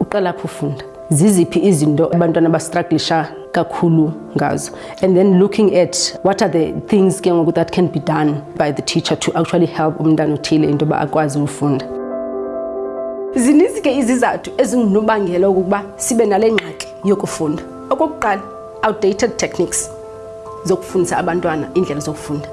uqala phi ufunda ziziphi izinto abantwana abastraglisha kakhulu ngazo and then looking at what are the things ke ngoku that can be done by the teacher to actually help umntana othile into yoba akwazi ufunda zininzi ke izizathu ezingunobangela ukuba sibe nale ngxaki yokufunda okokuqala outdated techniques zokufundisa abantwana iindlela zokufunda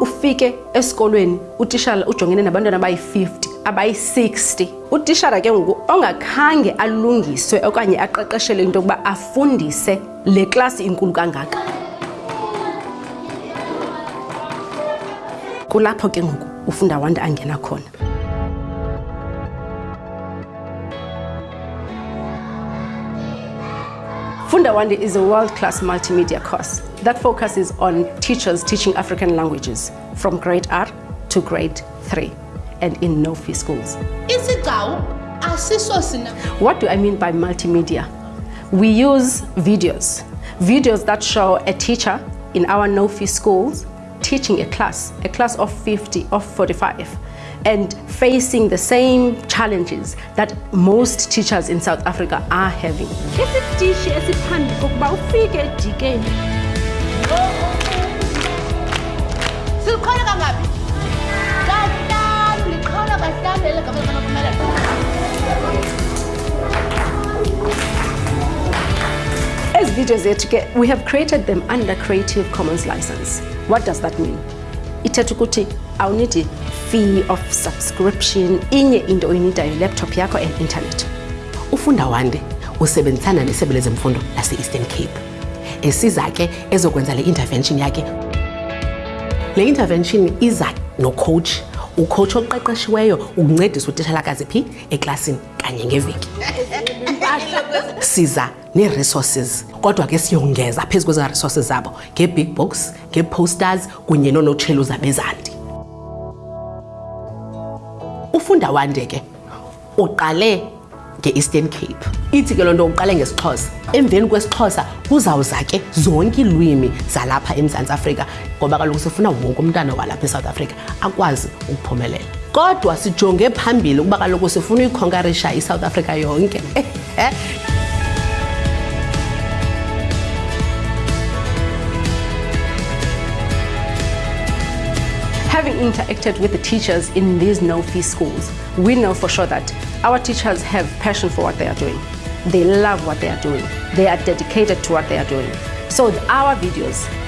ufike esikolweni utishala ujongene nabantwana abayi-50 abayi-60 utishara ke ngoku ongakhange alungiswe okanye aqeqeshelwe into yokuba afundise le klasi inkulu kangaka kulapho ke ngoku ufunda wanda angena khona Fundawandi is a world-class multimedia course that focuses on teachers teaching African languages from grade R to grade 3. and in no-fee schools. What do I mean by multimedia? We use videos, videos that show a teacher in our no-fee schools teaching a class, a class of 50, of 45, and facing the same challenges that most teachers in South Africa are having. studio zethu ke we have created them under creative commons what does that mean ithetha ukuthi awunidi fee of subscription inye into oyinidayo laptop yakho and internet ufunda wande usebenzisana nesebe lezemfundo lase-eastern cape esiza ke ezokwenza le intervention yakhe le intervention iza nocoach ucoach oqeqeshiweyo ukuncedisa utitshalakazi phi eklasini kanye ngeveki siza nee-resources kodwa ke siyongeza phezu kwezaa resources zabo ngee-big books ngee-posters kunye noonotshelu zabezandi ufunda wande ke uqale nge-eastern cape ithi ke loo nto uqale ngesixhosa emveni kwesixhosa kuzawuza ke zonke iilwimi zalapha emzantsi afrika ngoba kaloku sifuna wonke umntana walapha esouth africa akwazi ukuphumelela kodwa sijonge phambili ukuba kaloku sifuna uyikhonkarisha isouth africa yonke eh, eh. Having interacted with the teachers in these no-fee schools, we know for sure that our teachers have passion for what they are doing. They love what they are doing. They are dedicated to what they are doing. So our videos,